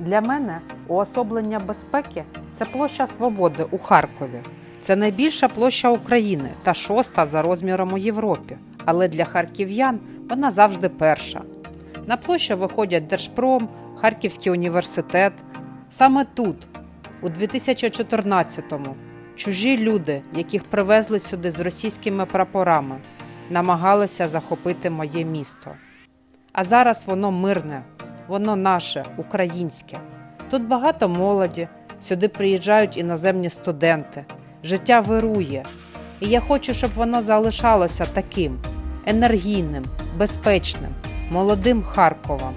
Для мене уособлення безпеки це площа Свободи у Харкові. Це найбільша площа України та шоста за розміром у Європі. Але для харків'ян вона завжди перша. На площу виходять Держпром, Харківський університет. Саме тут, у 2014-му, чужі люди, яких привезли сюди з російськими прапорами, намагалися захопити моє місто. А зараз воно мирне, воно наше, українське. Тут багато молоді, сюди приїжджають іноземні студенти. Життя вирує. І я хочу, щоб воно залишалося таким енергійним, безпечним, молодим Харковом.